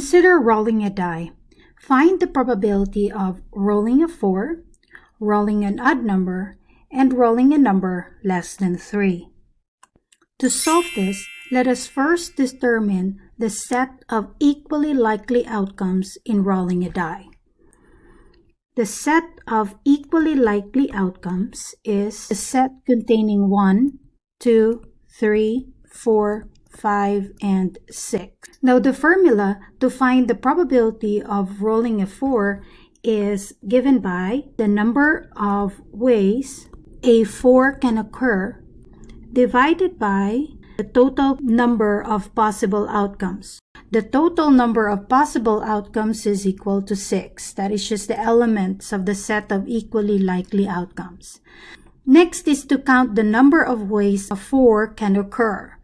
Consider rolling a die. Find the probability of rolling a 4, rolling an odd number, and rolling a number less than 3. To solve this, let us first determine the set of equally likely outcomes in rolling a die. The set of equally likely outcomes is a set containing 1, 2, 3, 4, 5, and 6. Now the formula to find the probability of rolling a 4 is given by the number of ways a 4 can occur divided by the total number of possible outcomes. The total number of possible outcomes is equal to 6. That is just the elements of the set of equally likely outcomes. Next is to count the number of ways a 4 can occur.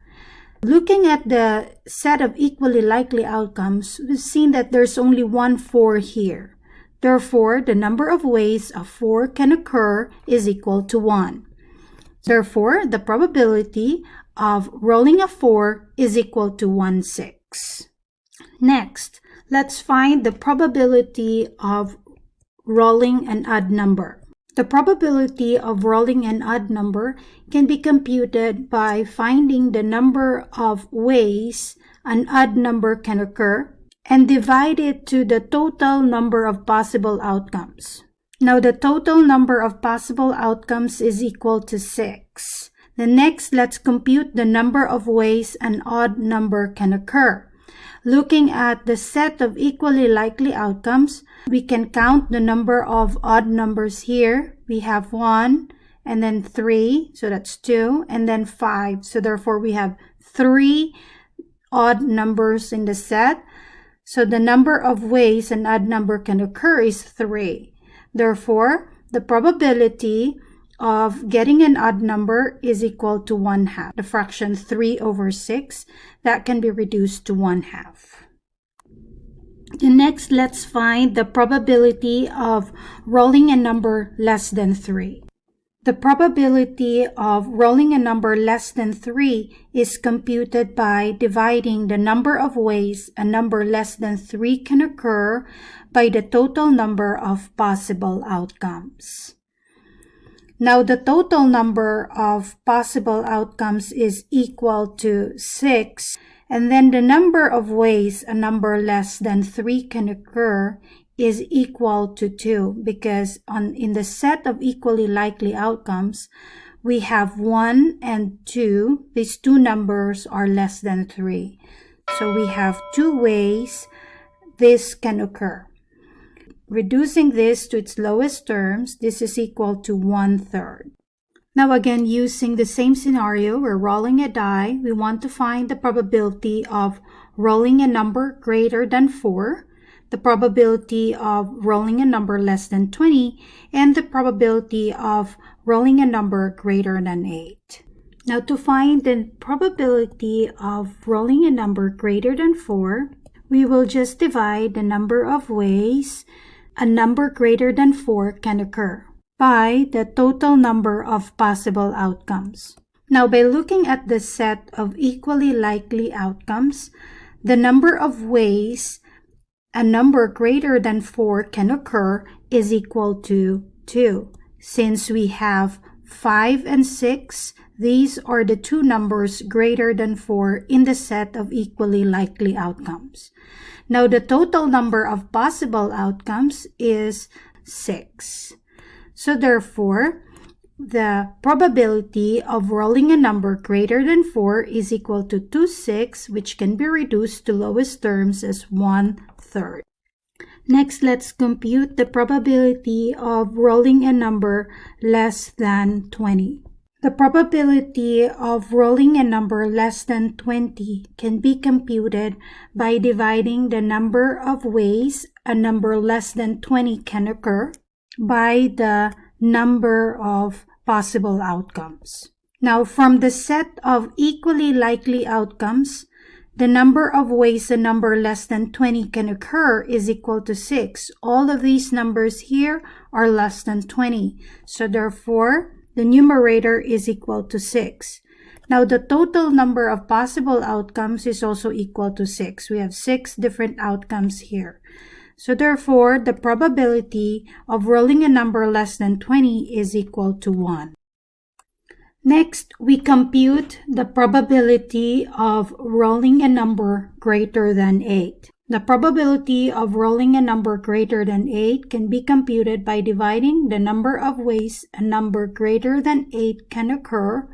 Looking at the set of equally likely outcomes, we've seen that there's only one 4 here. Therefore, the number of ways a 4 can occur is equal to 1. Therefore, the probability of rolling a 4 is equal to 1 6. Next, let's find the probability of rolling an odd number. The probability of rolling an odd number can be computed by finding the number of ways an odd number can occur and divide it to the total number of possible outcomes. Now the total number of possible outcomes is equal to 6. The next, let's compute the number of ways an odd number can occur. Looking at the set of equally likely outcomes, we can count the number of odd numbers here. We have 1 and then 3, so that's 2, and then 5. So therefore we have 3 odd numbers in the set. So the number of ways an odd number can occur is 3. Therefore, the probability of getting an odd number is equal to 1 half. The fraction 3 over 6, that can be reduced to 1 half. Next, let's find the probability of rolling a number less than 3. The probability of rolling a number less than 3 is computed by dividing the number of ways a number less than 3 can occur by the total number of possible outcomes. Now the total number of possible outcomes is equal to 6 and then the number of ways a number less than 3 can occur is equal to 2 because on in the set of equally likely outcomes we have 1 and 2 these two numbers are less than 3 so we have two ways this can occur Reducing this to its lowest terms, this is equal to one-third. Now again, using the same scenario, we're rolling a die. We want to find the probability of rolling a number greater than 4, the probability of rolling a number less than 20, and the probability of rolling a number greater than 8. Now to find the probability of rolling a number greater than 4, we will just divide the number of ways a number greater than 4 can occur by the total number of possible outcomes. Now, by looking at the set of equally likely outcomes, the number of ways a number greater than 4 can occur is equal to 2. Since we have 5 and 6, these are the two numbers greater than 4 in the set of equally likely outcomes. Now the total number of possible outcomes is 6. So therefore, the probability of rolling a number greater than 4 is equal to 2 6, which can be reduced to lowest terms as 1 third. Next, let's compute the probability of rolling a number less than 20. The probability of rolling a number less than 20 can be computed by dividing the number of ways a number less than 20 can occur by the number of possible outcomes. Now, from the set of equally likely outcomes, the number of ways a number less than 20 can occur is equal to 6. All of these numbers here are less than 20. So therefore, the numerator is equal to 6. Now, the total number of possible outcomes is also equal to 6. We have 6 different outcomes here. So therefore, the probability of rolling a number less than 20 is equal to 1. Next, we compute the probability of rolling a number greater than 8. The probability of rolling a number greater than 8 can be computed by dividing the number of ways a number greater than 8 can occur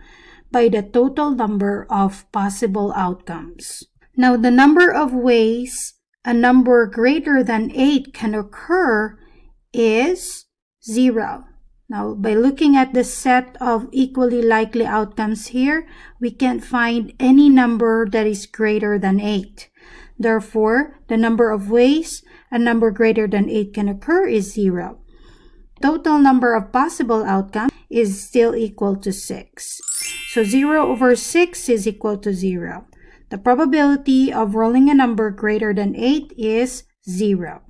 by the total number of possible outcomes. Now, the number of ways a number greater than 8 can occur is 0. Now, by looking at the set of equally likely outcomes here, we can't find any number that is greater than 8. Therefore, the number of ways a number greater than 8 can occur is 0. Total number of possible outcomes is still equal to 6. So 0 over 6 is equal to 0. The probability of rolling a number greater than 8 is 0.